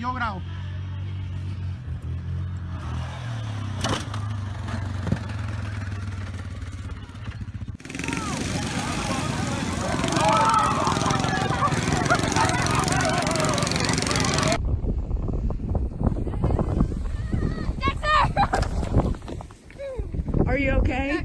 subió Grau. Are you okay?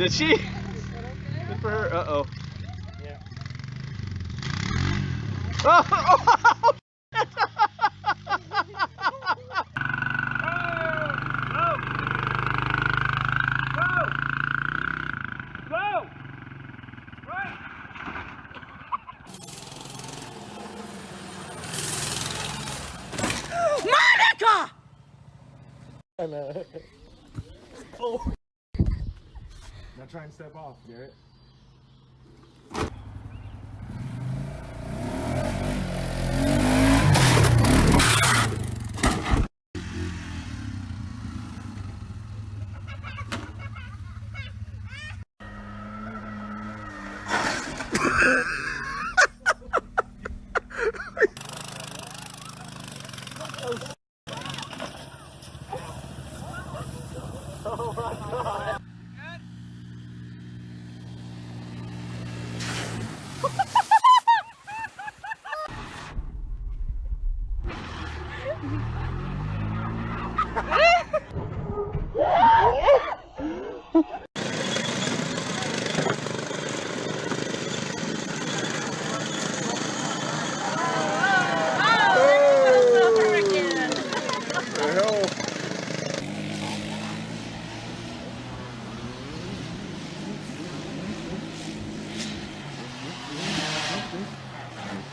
Did she? Good for her. Uh oh. Yeah. Oh, Go! Right! Monica! Oh. Try and step off, Garrett.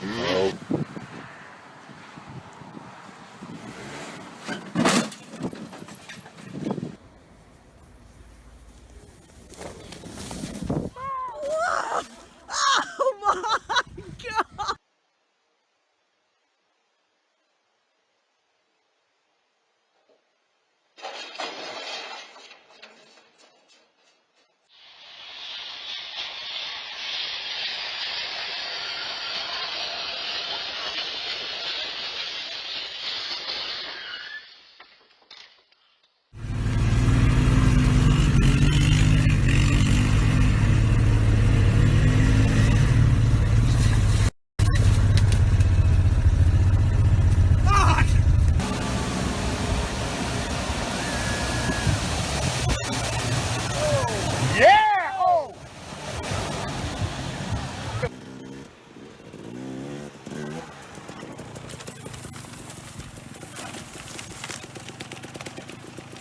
Nope.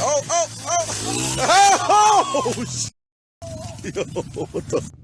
Oh, oh, oh! Oh! sh- Yo, what the?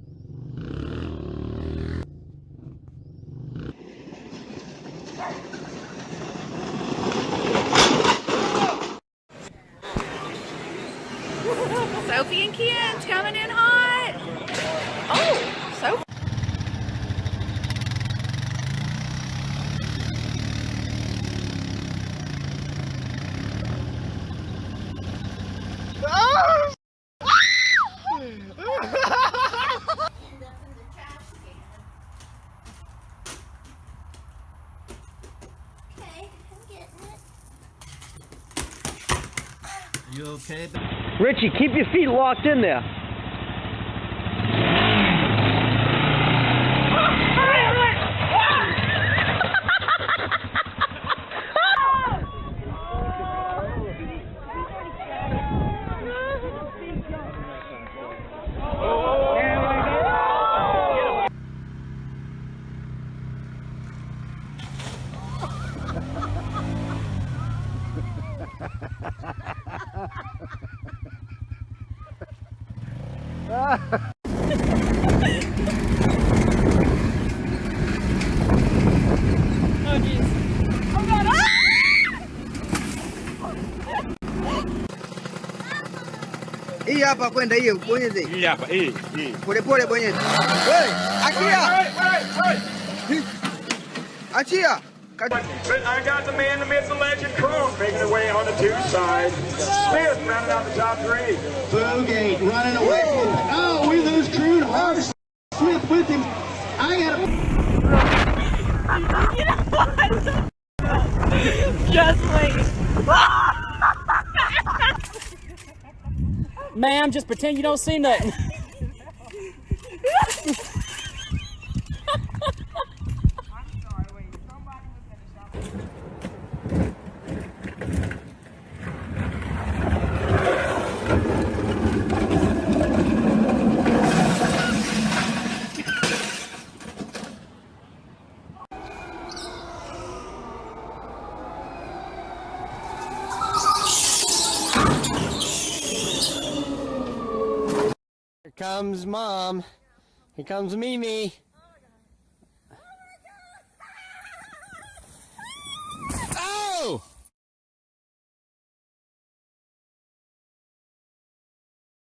Okay? Richie, keep your feet locked in there. Hii hapa kwenda hiyo bonyeze. Hii hapa, hii, hii. Pole pole bonyeze. Wewe, achia. Achia. Ka- But I got the man, the myth, the legend, Crone making their way on the two side. Smith rounding out the top three. Bogate running away. Oh, we lose True Harsh Smith with him. I got a Just wait. Ma'am, just pretend you don't see nothing. Comes mom. Here comes Mimi.